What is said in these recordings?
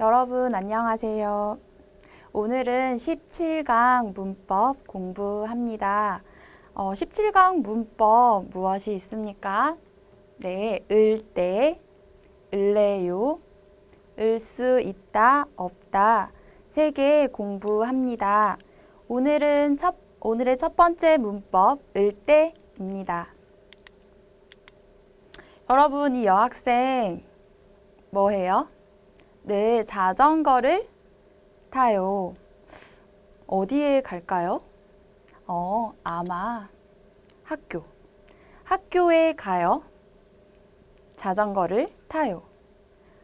여러분 안녕하세요. 오늘은 17강 문법 공부합니다. 어, 17강 문법 무엇이 있습니까? 네, 을 때, 을래요, 을 수 있다, 없다 세 개 공부합니다. 오늘은 첫, 오늘의 첫 번째 문법 을 때입니다. 여러분 이 여학생 뭐 해요? 네, 자전거를 타요. 어디에 갈까요? 어, 아마 학교. 학교에 가요. 자전거를 타요.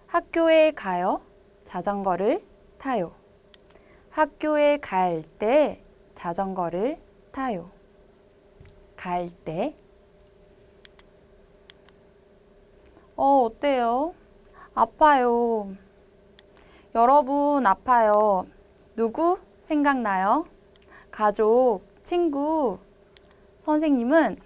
학교에 가요. 자전거를 타요. 학교에 갈 때 자전거를 타요. 갈 때. 어, 어때요? 아파요. 여러분 아파요. 누구 생각나요? 가족, 친구, 선생님은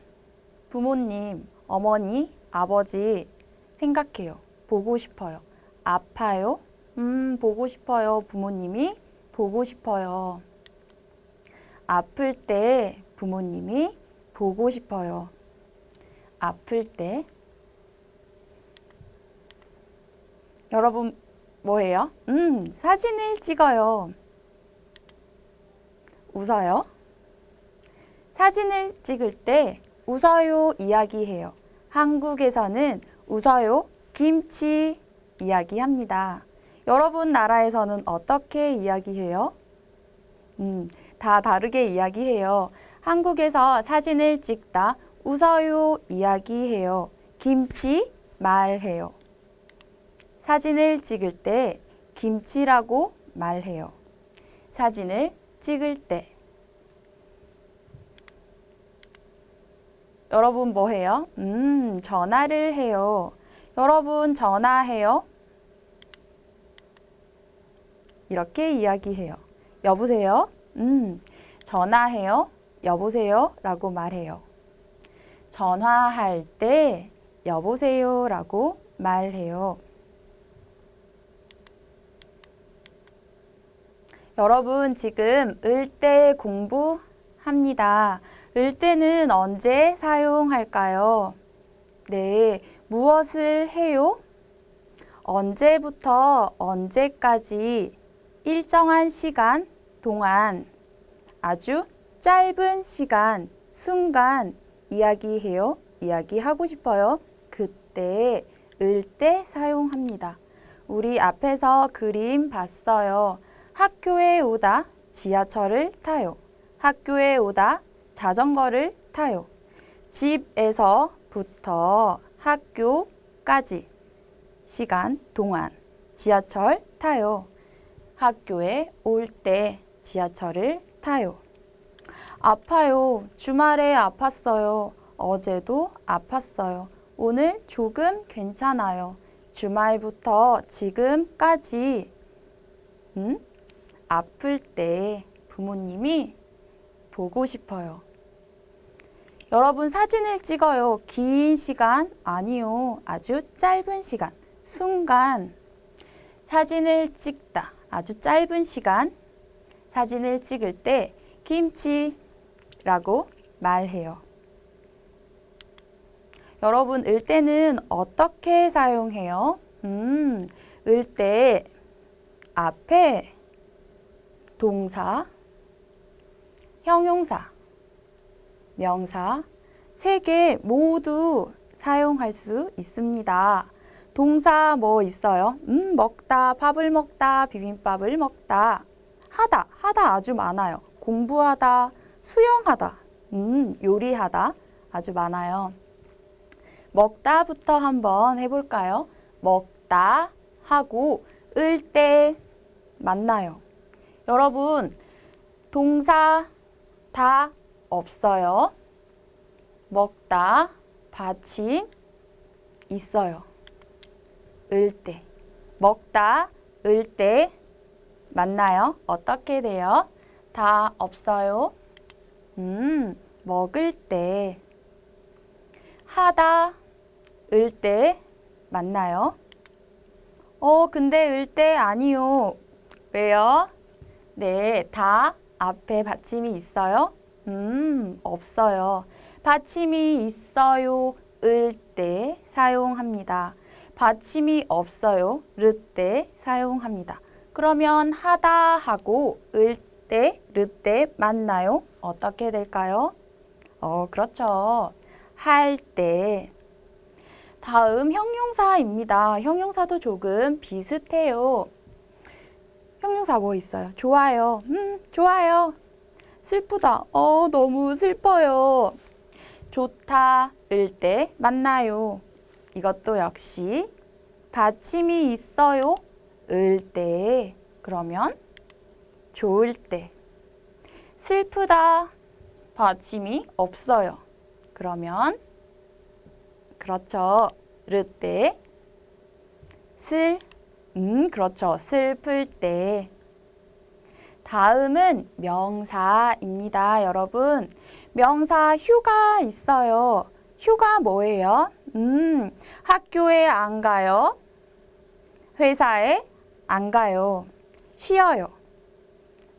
부모님, 어머니, 아버지 생각해요. 보고 싶어요. 아파요? 음, 보고 싶어요. 부모님이 보고 싶어요. 아플 때 부모님이 보고 싶어요. 아플 때 여러분 뭐예요? 음, 사진을 찍어요. 웃어요? 사진을 찍을 때 웃어요 이야기해요. 한국에서는 웃어요 김치 이야기합니다. 여러분 나라에서는 어떻게 이야기해요? 음, 다 다르게 이야기해요. 한국에서 사진을 찍다 웃어요 이야기해요. 김치 말해요. 사진을 찍을 때 김치라고 말해요. 사진을 찍을 때 여러분 뭐 해요? 음, 전화를 해요. 여러분 전화해요? 이렇게 이야기해요. 여보세요? 음, 전화해요? 여보세요? 라고 말해요. 전화할 때 여보세요? 라고 말해요. 여러분 지금 을때 공부합니다. 을때는 언제 사용할까요? 네, 무엇을 해요? 언제부터 언제까지 일정한 시간 동안 아주 짧은 시간, 순간 이야기해요. 이야기하고 싶어요. 그때 을때 사용합니다. 우리 앞에서 그림 봤어요. 학교에 오다 지하철을 타요. 학교에 오다 자전거를 타요. 집에서부터 학교까지 시간 동안 지하철 타요. 학교에 올 때 지하철을 타요. 아파요. 주말에 아팠어요. 어제도 아팠어요. 오늘 조금 괜찮아요. 주말부터 지금까지 음? 아플 때 부모님이 보고 싶어요. 여러분 사진을 찍어요. 긴 시간 아니요. 아주 짧은 시간. 순간 사진을 찍다. 아주 짧은 시간 사진을 찍을 때 김치라고 말해요. 여러분 을 때는 어떻게 사용해요? 음, 을때 앞에 동사, 형용사, 명사 세 개 모두 사용할 수 있습니다. 동사 뭐 있어요? 음, 먹다, 밥을 먹다, 비빔밥을 먹다. 하다, 하다 아주 많아요. 공부하다, 수영하다, 음, 요리하다 아주 많아요. 먹다부터 한번 해볼까요? 먹다 하고 을때 만나요. 여러분 동사 다 없어요. 먹다 받침 있어요. 을 때. 먹다 을때 맞나요? 어떻게 돼요? 다 없어요. 음, 먹을 때. 하다 을 때 맞나요? 어, 근데 을 때 아니요. 왜요? 네, 다 앞에 받침이 있어요? 음, 없어요. 받침이 있어요. 을 때 사용합니다. 받침이 없어요. 르 때 사용합니다. 그러면 하다 하고 을 때, 르 때 맞나요? 어떻게 될까요? 어, 그렇죠. 할 때. 다음 형용사입니다. 형용사도 조금 비슷해요. 형용사 뭐 있어요? 좋아요. 음, 좋아요. 슬프다. 어, 너무 슬퍼요. 좋다. 을때 맞나요? 이것도 역시 받침이 있어요. 을 때. 그러면 좋을 때. 슬프다. 받침이 없어요. 그러면 그렇죠. 르 때. 슬. 음, 그렇죠. 슬플 때. 다음은 명사입니다, 여러분. 명사 휴가 있어요. 휴가 뭐예요? 음, 학교에 안 가요. 회사에 안 가요. 쉬어요.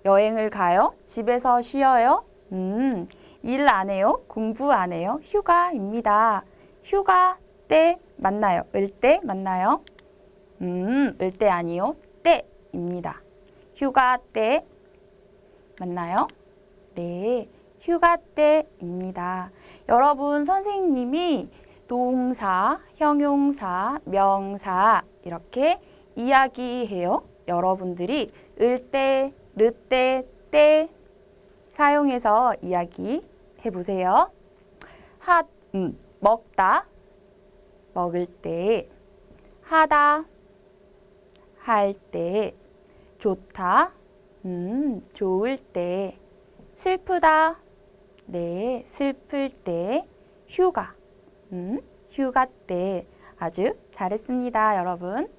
여행을 가요. 집에서 쉬어요. 음, 일 안 해요. 공부 안 해요. 휴가입니다. 휴가 때 맞나요? 을때 맞나요? 음, 을때 아니요. 때입니다. 휴가 때 맞나요? 네, 휴가 때입니다. 여러분 선생님이 동사, 형용사, 명사 이렇게 이야기해요. 여러분들이 을 때, 르 때, 때 사용해서 이야기해 보세요. 하, 음, 먹다, 먹을 때, 하다, 할 때, 좋다, 음, 좋을 때, 슬프다, 네, 슬플 때, 휴가, 음, 휴가 때 아주 잘했습니다, 여러분.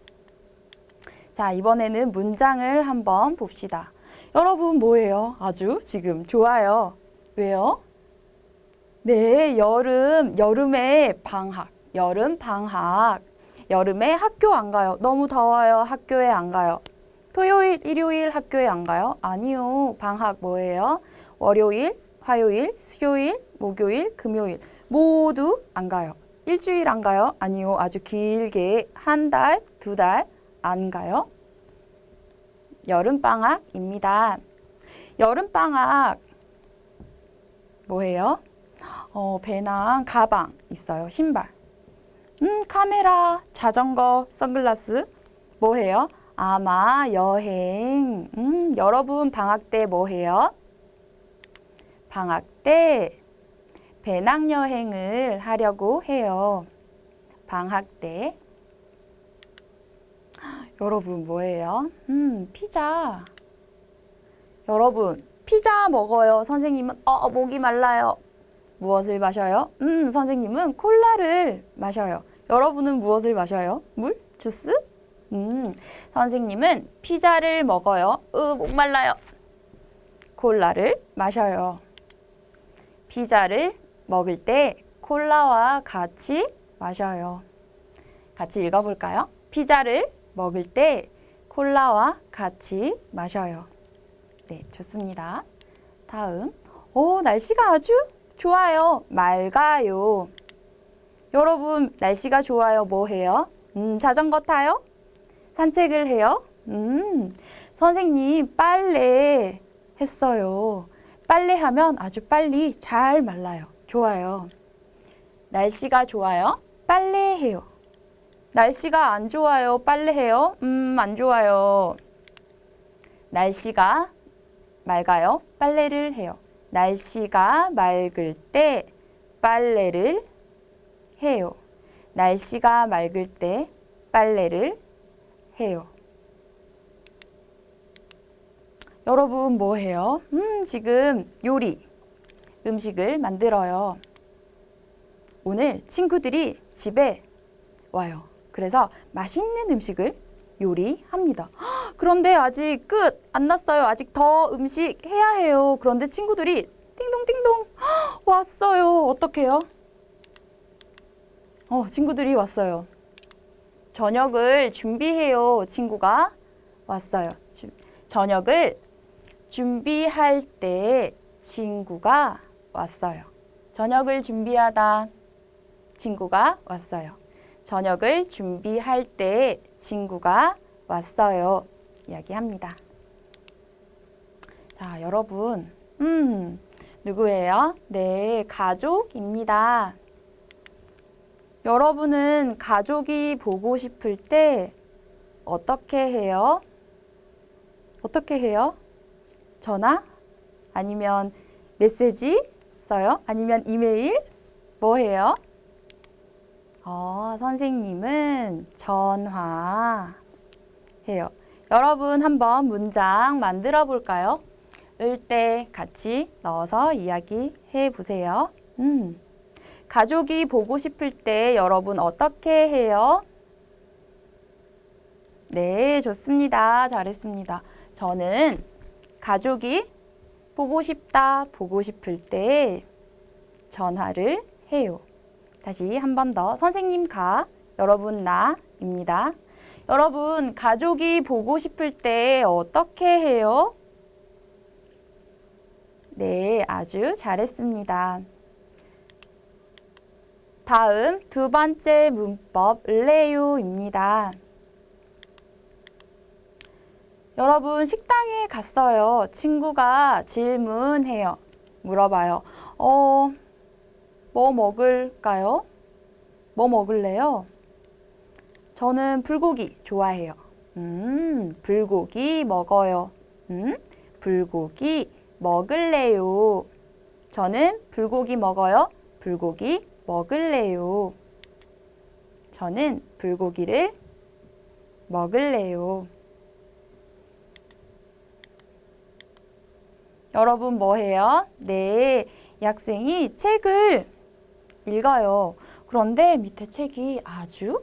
자, 이번에는 문장을 한번 봅시다. 여러분 뭐예요? 아주 지금 좋아요. 왜요? 네, 여름, 여름에 방학, 여름 방학. 여름에 학교 안 가요. 너무 더워요. 학교에 안 가요. 토요일, 일요일 학교에 안 가요? 아니요. 방학 뭐예요? 월요일, 화요일, 수요일, 목요일, 금요일 모두 안 가요. 일주일 안 가요? 아니요. 아주 길게 한 달, 두 달 안 가요. 여름방학입니다. 여름방학 뭐예요? 어, 배낭, 가방 있어요. 신발. 음, 카메라, 자전거, 선글라스 뭐 해요? 아마 여행. 음, 여러분 방학 때 뭐 해요? 방학 때 배낭여행을 하려고 해요. 방학 때. 여러분 뭐예요? 음, 피자. 여러분, 피자 먹어요. 선생님은 어, 목이 말라요. 무엇을 마셔요? 음, 선생님은 콜라를 마셔요. 여러분은 무엇을 마셔요? 물? 주스? 음, 선생님은 피자를 먹어요. 으, 목말라요. 콜라를 마셔요. 피자를 먹을 때 콜라와 같이 마셔요. 같이 읽어볼까요? 피자를 먹을 때 콜라와 같이 마셔요. 네, 좋습니다. 다음. 오, 날씨가 아주 좋아요. 맑아요. 여러분, 날씨가 좋아요. 뭐 해요? 음, 자전거 타요? 산책을 해요? 음, 선생님, 빨래 했어요. 빨래하면 아주 빨리 잘 말라요. 좋아요. 날씨가 좋아요? 빨래해요. 날씨가 안 좋아요. 빨래해요? 음, 안 좋아요. 날씨가 맑아요. 빨래를 해요. 날씨가 맑을 때 빨래를 해요. 날씨가 맑을 때 빨래를 해요. 여러분 뭐 해요? 음, 지금 요리, 음식을 만들어요. 오늘 친구들이 집에 와요. 그래서 맛있는 음식을 요리합니다. 헉, 그런데 아직 끝 안 났어요. 아직 더 음식 해야 해요. 그런데 친구들이 띵동띵동 헉, 왔어요. 어떡해요? 어, 친구들이 왔어요. 저녁을 준비해요. 친구가 왔어요. 주- 저녁을 준비할 때 친구가 왔어요. 저녁을 준비하다 친구가 왔어요. 저녁을 준비할 때 친구가 왔어요. 이야기합니다. 자, 여러분. 음, 누구예요? 네, 가족입니다. 여러분은 가족이 보고 싶을 때 어떻게 해요? 어떻게 해요? 전화? 아니면 메시지 써요? 아니면 이메일? 뭐 해요? 어, 선생님은 전화 해요. 여러분 한번 문장 만들어 볼까요? 을때 같이 넣어서 이야기해 보세요. 음. 가족이 보고 싶을 때 여러분 어떻게 해요? 네, 좋습니다. 잘했습니다. 저는 가족이 보고 싶다, 보고 싶을 때 전화를 해요. 다시 한 번 더. 선생님 가, 여러분 나입니다. 여러분, 가족이 보고 싶을 때 어떻게 해요? 네, 아주 잘했습니다. 다음 두 번째 문법 을래요입니다. 여러분 식당에 갔어요. 친구가 질문해요. 물어봐요. 어, 뭐 먹을까요? 뭐 먹을래요? 저는 불고기 좋아해요. 음, 불고기 먹어요. 음, 불고기 먹을래요. 저는 불고기 먹어요. 불고기 먹을래요. 저는 불고기를 먹을래요. 여러분 뭐 해요? 네, 이 학생이 책을 읽어요. 그런데 밑에 책이 아주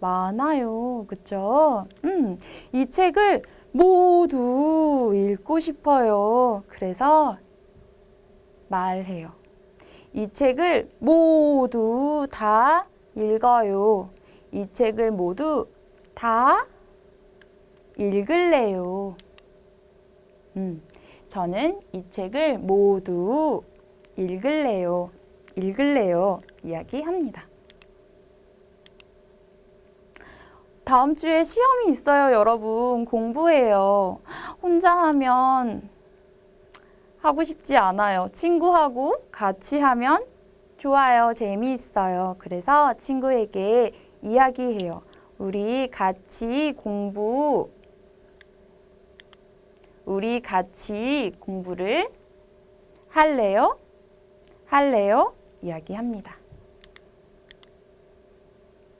많아요. 그쵸? 음, 이 책을 모두 읽고 싶어요. 그래서 말해요. 이 책을 모두 다 읽어요. 이 책을 모두 다 읽을래요. 음, 저는 이 책을 모두 읽을래요. 읽을래요. 이야기합니다. 다음 주에 시험이 있어요, 여러분. 공부해요. 혼자 하면 하고 싶지 않아요. 친구하고 같이 하면 좋아요. 재미있어요. 그래서 친구에게 이야기해요. 우리 같이 공부, 우리 같이 공부를 할래요? 할래요? 이야기합니다.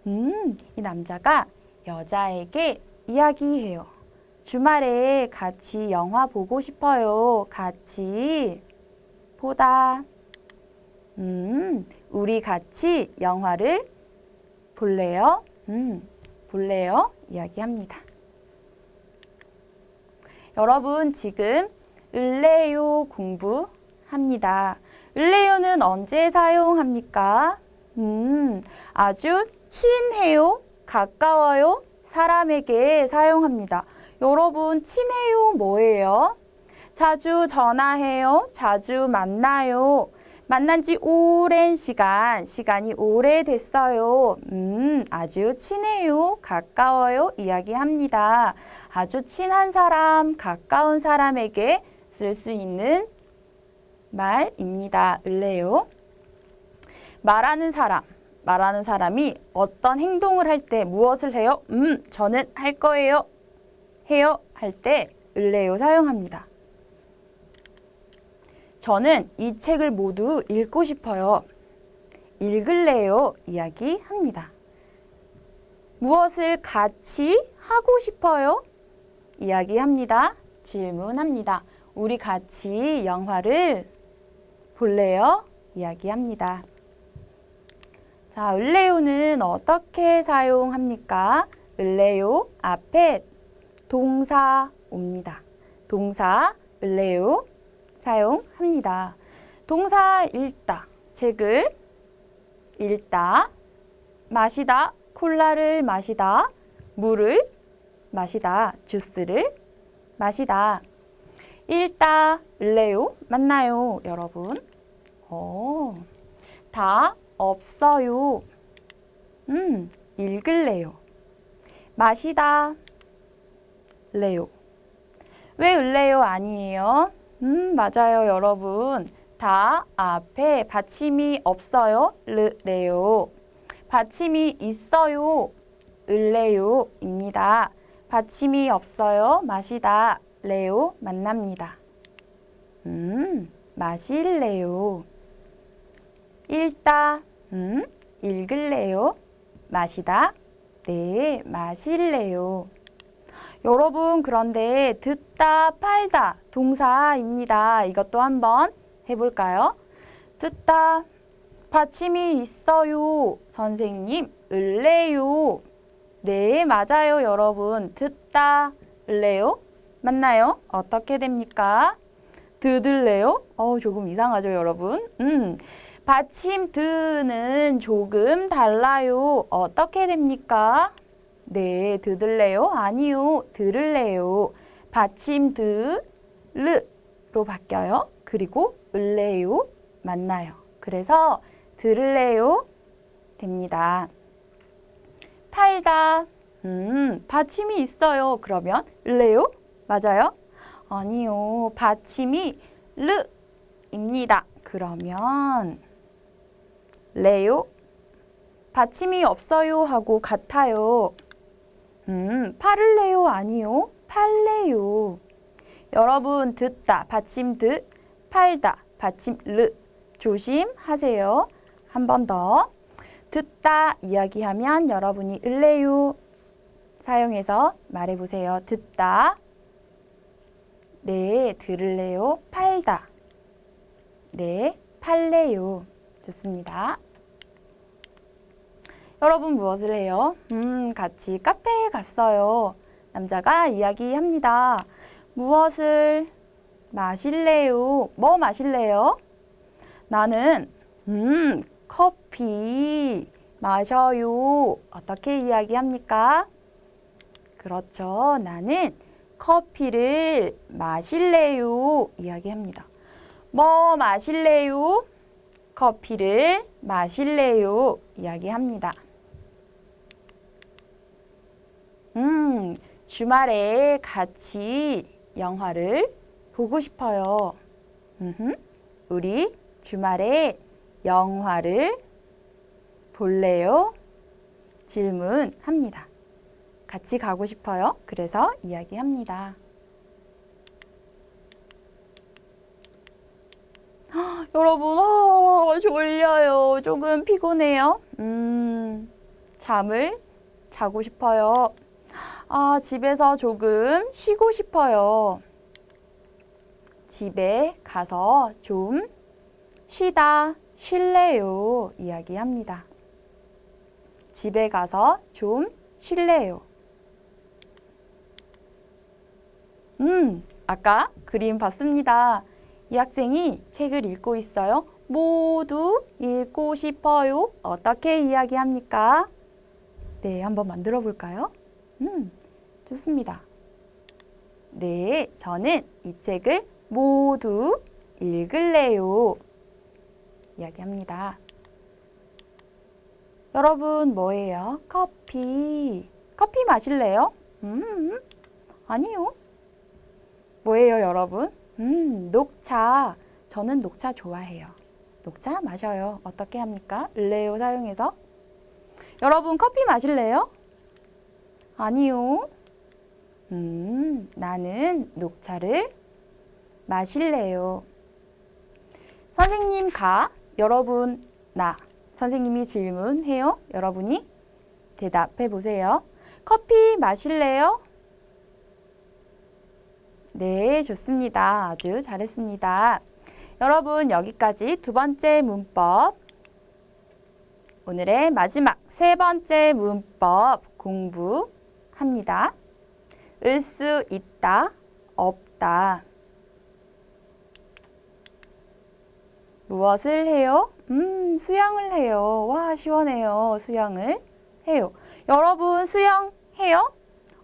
음, 이 남자가 여자에게 이야기해요. 주말에 같이 영화 보고 싶어요. 같이 보다. 음, 우리 같이 영화를 볼래요? 음, 볼래요? 이야기합니다. 여러분 지금 을래요 공부합니다. 을래요는 언제 사용합니까? 음, 아주 친해요, 가까워요, 사람에게 사용합니다. 여러분 친해요 뭐예요? 자주 전화해요, 자주 만나요. 만난 지 오랜 시간, 시간이 오래됐어요. 음, 아주 친해요, 가까워요 이야기합니다. 아주 친한 사람, 가까운 사람에게 쓸 수 있는 말입니다. 을래요. 말하는 사람, 말하는 사람이 어떤 행동을 할 때 무엇을 해요? 음, 저는 할 거예요. 해요. 할 때 을래요 사용합니다. 저는 이 책을 모두 읽고 싶어요. 읽을래요. 이야기합니다. 무엇을 같이 하고 싶어요? 이야기합니다. 질문합니다. 우리 같이 영화를 볼래요? 이야기합니다. 자, 을래요는 어떻게 사용합니까? 을래요 앞에 동사 옵니다. 동사 을래요 사용합니다. 동사 읽다, 책을 읽다, 마시다, 콜라를 마시다. 물을 마시다. 주스를 마시다. 읽다, 을래요? 맞나요, 여러분? 오, 다 없어요. 음, 읽을래요. 마시다, 레요. 왜 을래요 아니에요? 음, 맞아요, 여러분. 다 앞에 받침이 없어요. 르래요. 받침이 있어요. 을래요 입니다. 받침이 없어요. 마시다. 레요 만납니다. 음, 마실래요. 읽다. 음, 읽을래요. 마시다. 네, 마실래요. 여러분, 그런데 듣다, 팔다 동사입니다. 이것도 한번 해볼까요? 듣다, 받침이 있어요. 선생님, 을래요. 네, 맞아요, 여러분. 듣다, 을래요? 맞나요? 어떻게 됩니까? 듣을래요? 어, 조금 이상하죠, 여러분? 음, 받침 드는 조금 달라요. 어떻게 됩니까? 네, 듣을래요? 아니요, 들을래요. 받침 드, 르로 바뀌어요. 그리고 을래요? 맞나요? 그래서 들을래요? 됩니다. 팔다. 음, 받침이 있어요. 그러면 을래요? 맞아요? 아니요. 받침이 르입니다. 그러면 레요? 받침이 없어요 하고 같아요. 음, 팔을래요? 아니요. 팔래요. 여러분 듣다 받침 듣, 팔다 받침 르 조심하세요. 한 번 더. 듣다 이야기하면 여러분이 을래요 사용해서 말해보세요. 듣다. 네, 들을래요. 팔다. 네, 팔래요. 좋습니다. 여러분 무엇을 해요? 음, 같이 카페에 갔어요. 남자가 이야기합니다. 무엇을 마실래요? 뭐 마실래요? 나는 음, 커피 마셔요. 어떻게 이야기합니까? 그렇죠. 나는 커피를 마실래요. 이야기합니다. 뭐 마실래요? 커피를 마실래요. 이야기합니다. 음, 주말에 같이 영화를 보고 싶어요. 우리 주말에 영화를 볼래요? 질문합니다. 같이 가고 싶어요. 그래서 이야기합니다. 헉, 여러분, 어, 졸려요. 조금 피곤해요. 음, 잠을 자고 싶어요. 아, 집에서 조금 쉬고 싶어요. 집에 가서 좀 쉬다, 쉴래요. 이야기합니다. 집에 가서 좀 쉴래요. 음, 아까 그림 봤습니다. 이 학생이 책을 읽고 있어요. 모두 읽고 싶어요. 어떻게 이야기합니까? 네, 한번 만들어 볼까요? 음, 좋습니다. 네, 저는 이 책을 모두 읽을래요. 이야기합니다. 여러분 뭐예요? 커피. 커피 마실래요? 음, 아니요. 뭐예요, 여러분? 음, 녹차. 저는 녹차 좋아해요. 녹차 마셔요. 어떻게 합니까? 을래요 사용해서. 여러분 커피 마실래요? 아니요. 음, 나는 녹차를 마실래요. 선생님 가, 여러분 나. 선생님이 질문해요. 여러분이 대답해 보세요. 커피 마실래요? 네, 좋습니다. 아주 잘했습니다. 여러분 여기까지 두 번째 문법 오늘의 마지막 세 번째 문법 공부 합니다. 을 수 있다, 없다. 무엇을 해요? 음, 수영을 해요. 와, 시원해요. 수영을 해요. 여러분 수영 해요?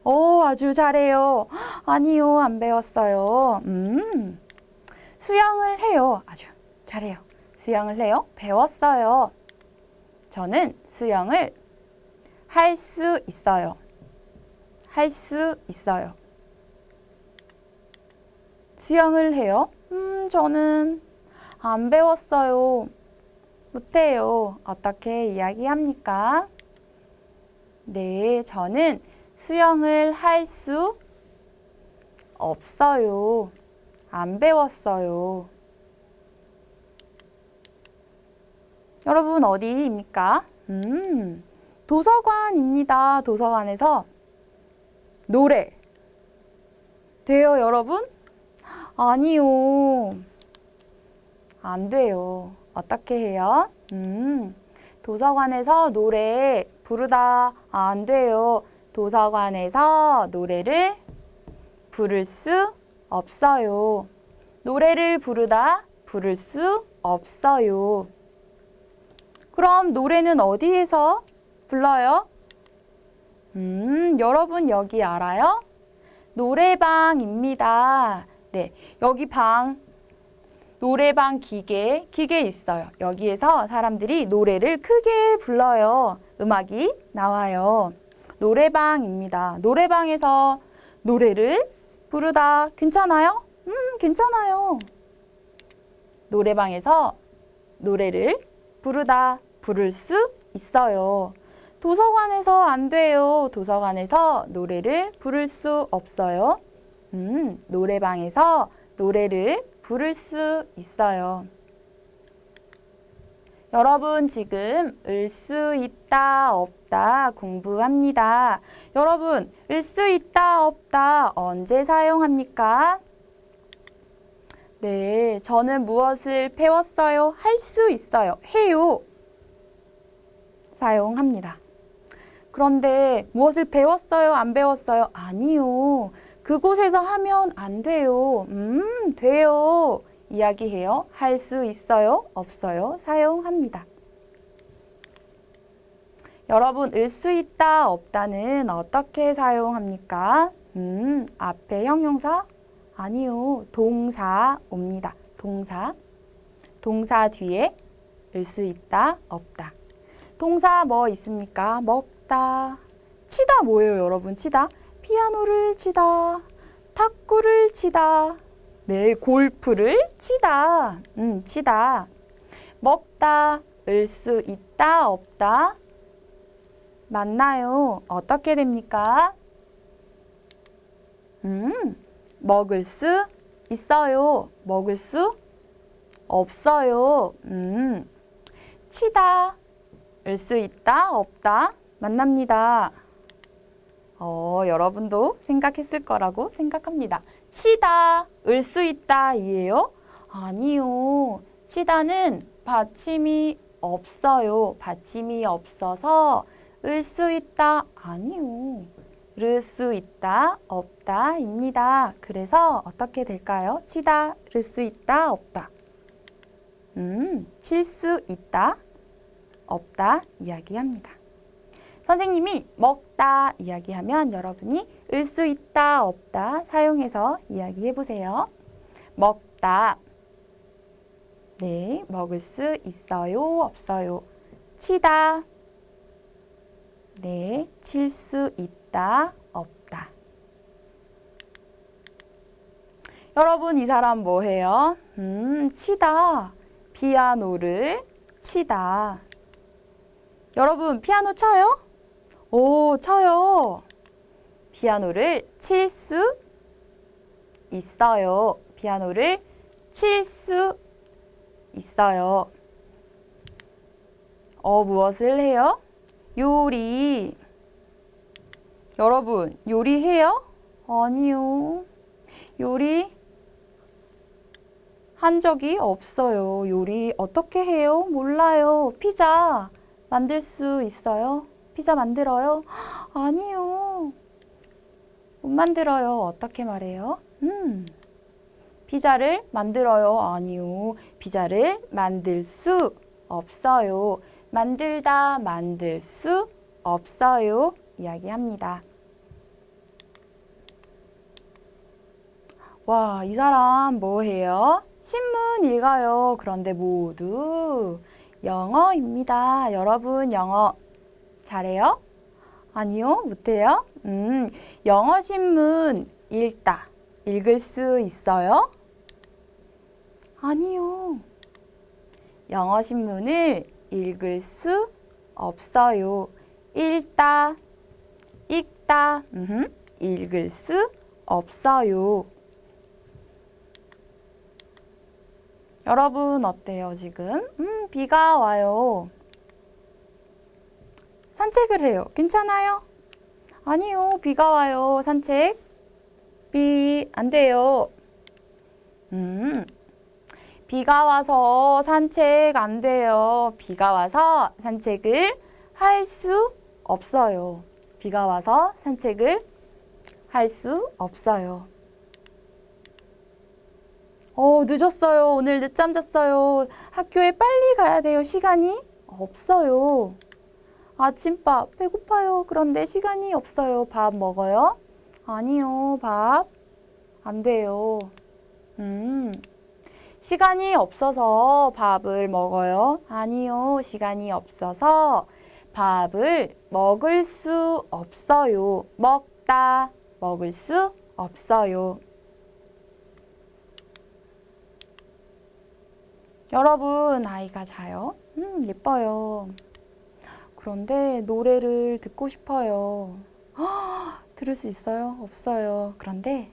오, 아주 잘해요. 아니요, 안 배웠어요. 음, 수영을 해요. 아주 잘해요. 수영을 해요? 배웠어요. 저는 수영을 할 수 있어요. 할 수 있어요. 수영을 해요? 음, 저는 안 배웠어요. 못해요. 어떻게 이야기합니까? 네, 저는 수영을 할 수 없어요. 안 배웠어요. 여러분 어디입니까? 음, 도서관입니다. 도서관에서 노래 돼요, 여러분? 아니요. 안 돼요. 어떻게 해요? 음, 도서관에서 노래 부르다 안 돼요. 도서관에서 노래를 부를 수 없어요. 노래를 부르다 부를 수 없어요. 그럼 노래는 어디에서 불러요? 음, 여러분 여기 알아요? 노래방입니다. 네, 여기 방, 노래방 기계, 기계 있어요. 여기에서 사람들이 노래를 크게 불러요. 음악이 나와요. 노래방입니다. 노래방에서 노래를 부르다 괜찮아요? 음, 괜찮아요. 노래방에서 노래를 부르다 부를 수 있어요. 도서관에서 안 돼요. 도서관에서 노래를 부를 수 없어요. 음, 노래방에서 노래를 부를 수 있어요. 여러분 지금 을 수 있다 없다 공부합니다. 여러분 을 수 있다 없다 언제 사용합니까? 네, 저는 무엇을 배웠어요? 할 수 있어요. 해요. 사용합니다. 그런데 무엇을 배웠어요? 안 배웠어요? 아니요. 그곳에서 하면 안 돼요. 음, 돼요. 이야기해요. 할 수 있어요? 없어요? 사용합니다. 여러분, 을 수 있다, 없다는 어떻게 사용합니까? 음, 앞에 형용사? 아니요. 동사 옵니다. 동사. 동사 뒤에 을 수 있다, 없다. 동사 뭐 있습니까? 먹 다. 치다 뭐예요, 여러분? 치다. 피아노를 치다. 탁구를 치다. 네, 골프를 치다. 음, 치다. 먹다. 을 수 있다, 없다. 맞나요? 어떻게 됩니까? 음, 먹을 수 있어요. 먹을 수 없어요. 음, 치다. 을 수 있다, 없다. 만납니다. 어, 여러분도 생각했을 거라고 생각합니다. 치다, 을 수 있다 이에요? 아니요. 치다는 받침이 없어요. 받침이 없어서 을 수 있다 아니요. 를 수 있다 없다입니다. 그래서 어떻게 될까요? 치다, 를 수 있다 없다. 음, 칠 수 있다 없다 이야기합니다. 선생님이 먹다 이야기하면 여러분이 을 수 있다 없다 사용해서 이야기해 보세요. 먹다 네, 먹을 수 있어요 없어요. 치다 네, 칠 수 있다 없다. 여러분 이 사람 뭐 해요? 음, 치다. 피아노를 치다. 여러분 피아노 쳐요? 오, 쳐요. 피아노를 칠 수 있어요. 피아노를 칠 수 있어요. 어, 무엇을 해요? 요리. 여러분, 요리해요? 아니요. 요리 한 적이 없어요. 요리 어떻게 해요? 몰라요. 피자 만들 수 있어요? 피자 만들어요? 아니요. 못 만들어요. 어떻게 말해요? 음. 피자를 만들어요. 아니요. 피자를 만들 수 없어요. 만들다 만들 수 없어요. 이야기합니다. 와, 이 사람 뭐 해요? 신문 읽어요. 그런데 모두 영어입니다. 여러분 영어 잘해요? 아니요, 못해요? 음, 영어 신문 읽다. 읽을 수 있어요? 아니요. 영어 신문을 읽을 수 없어요. 읽다, 읽다, 음흠, 읽을 수 없어요. 여러분 어때요 지금? 음, 비가 와요. 산책을 해요. 괜찮아요? 아니요, 비가 와요. 산책. 비, 안 돼요. 음, 비가 와서 산책 안 돼요. 비가 와서 산책을 할 수 없어요. 비가 와서 산책을 할 수 없어요. 어, 늦었어요. 오늘 늦잠 잤어요. 학교에 빨리 가야 돼요. 시간이 없어요. 아침밥 배고파요. 그런데 시간이 없어요. 밥 먹어요? 아니요. 밥 안 돼요. 음. 시간이 없어서 밥을 먹어요? 아니요. 시간이 없어서 밥을 먹을 수 없어요. 먹다, 먹을 수 없어요. 여러분, 아이가 자요? 음, 예뻐요. 그런데 노래를 듣고 싶어요. 헉, 들을 수 있어요? 없어요. 그런데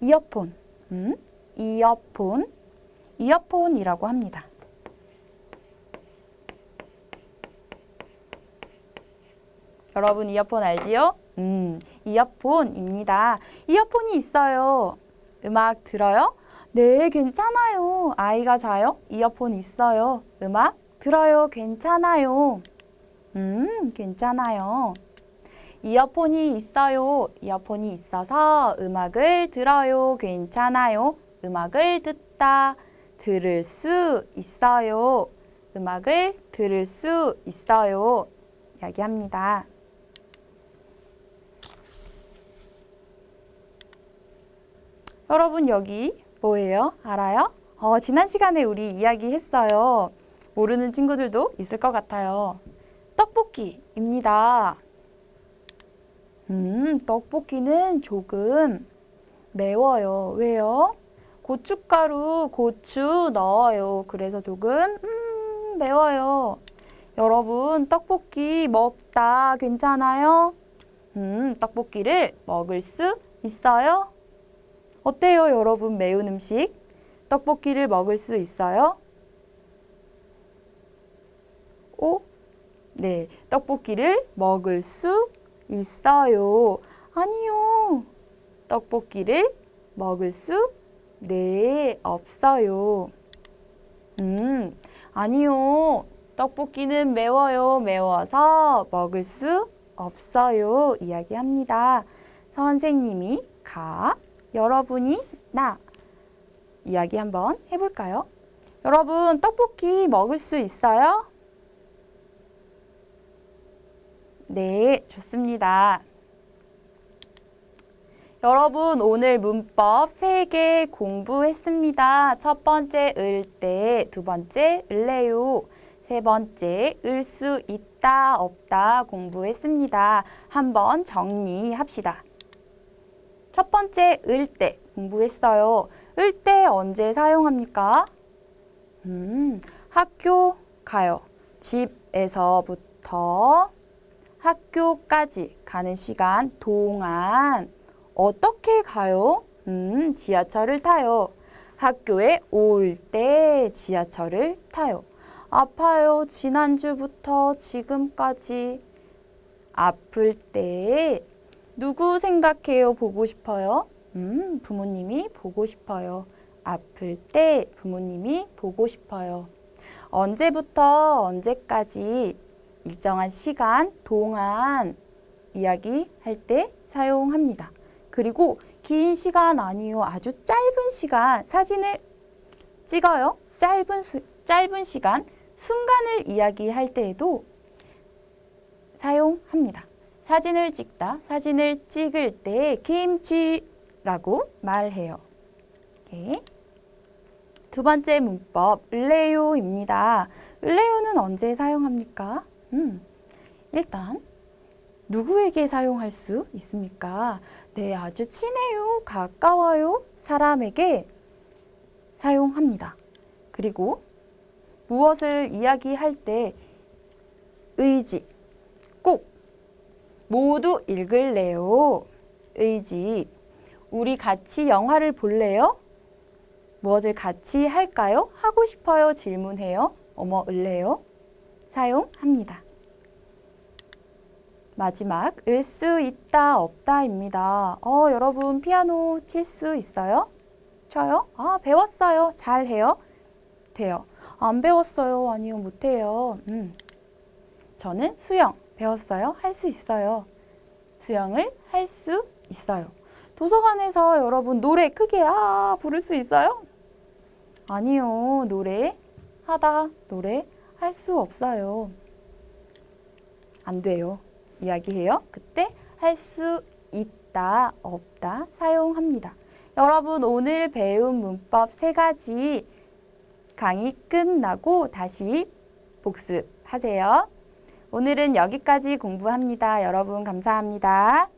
이어폰, 음? 이어폰, 이어폰이라고 합니다. 여러분 이어폰 알지요? 음, 이어폰입니다. 이어폰이 있어요. 음악 들어요? 네, 괜찮아요. 아이가 자요? 이어폰 있어요. 음악 들어요. 괜찮아요. 음, 괜찮아요. 이어폰이 있어요. 이어폰이 있어서 음악을 들어요. 괜찮아요. 음악을 듣다. 들을 수 있어요. 음악을 들을 수 있어요. 이야기합니다. 여러분 여기 뭐예요? 알아요? 어, 지난 시간에 우리 이야기했어요. 모르는 친구들도 있을 것 같아요. 떡볶이입니다. 음, 떡볶이는 조금 매워요. 왜요? 고춧가루, 고추 넣어요. 그래서 조금 음, 매워요. 여러분, 떡볶이 먹다 괜찮아요? 음, 떡볶이를 먹을 수 있어요? 어때요, 여러분? 매운 음식? 떡볶이를 먹을 수 있어요? 오? 네, 떡볶이를 먹을 수 있어요. 아니요. 떡볶이를 먹을 수 네, 없어요. 음, 아니요. 떡볶이는 매워요. 매워서 먹을 수 없어요. 이야기합니다. 선생님이 가, 여러분이 나. 이야기 한번 해볼까요? 여러분, 떡볶이 먹을 수 있어요? 네, 좋습니다. 여러분 오늘 문법 3개 공부했습니다. 첫 번째 을 때, 두 번째 을래요, 세 번째 을 수 있다 없다 공부했습니다. 한번 정리합시다. 첫 번째 을때 공부했어요. 을때 언제 사용합니까? 음, 학교 가요. 집에서부터 학교까지 가는 시간 동안 어떻게 가요? 음, 지하철을 타요. 학교에 올 때 지하철을 타요. 아파요. 지난주부터 지금까지. 아플 때 누구 생각해요? 보고 싶어요? 음, 부모님이 보고 싶어요. 아플 때 부모님이 보고 싶어요. 언제부터 언제까지 일정한 시간 동안 이야기할 때 사용합니다. 그리고 긴 시간 아니요. 아주 짧은 시간 사진을 찍어요. 짧은 수, 짧은 시간 순간을 이야기할 때에도 사용합니다. 사진을 찍다, 사진을 찍을 때 김치라고 말해요. 두 번째 문법, 을래요입니다. 을래요는 언제 사용합니까? 음, 일단 누구에게 사용할 수 있습니까? 네, 아주 친해요, 가까워요 사람에게 사용합니다. 그리고 무엇을 이야기할 때 의지, 꼭 모두 읽을래요. 의지. 우리 같이 영화를 볼래요? 무엇을 같이 할까요? 하고 싶어요? 질문해요. 어머, 을래요? 사용합니다. 마지막, 을 수 있다, 없다입니다. 어, 여러분, 피아노 칠 수 있어요? 쳐요? 아, 배웠어요. 잘해요? 돼요. 안 배웠어요. 아니요, 못해요. 음. 저는 수영 배웠어요. 할 수 있어요. 수영을 할 수 있어요. 도서관에서 여러분 노래 크게 아 부를 수 있어요? 아니요. 노래 하다 노래 할 수 없어요. 안 돼요. 이야기해요. 그때 할 수 있다, 없다 사용합니다. 여러분 오늘 배운 문법 세 가지 강의 끝나고 다시 복습하세요. 오늘은 여기까지 공부합니다. 여러분 감사합니다.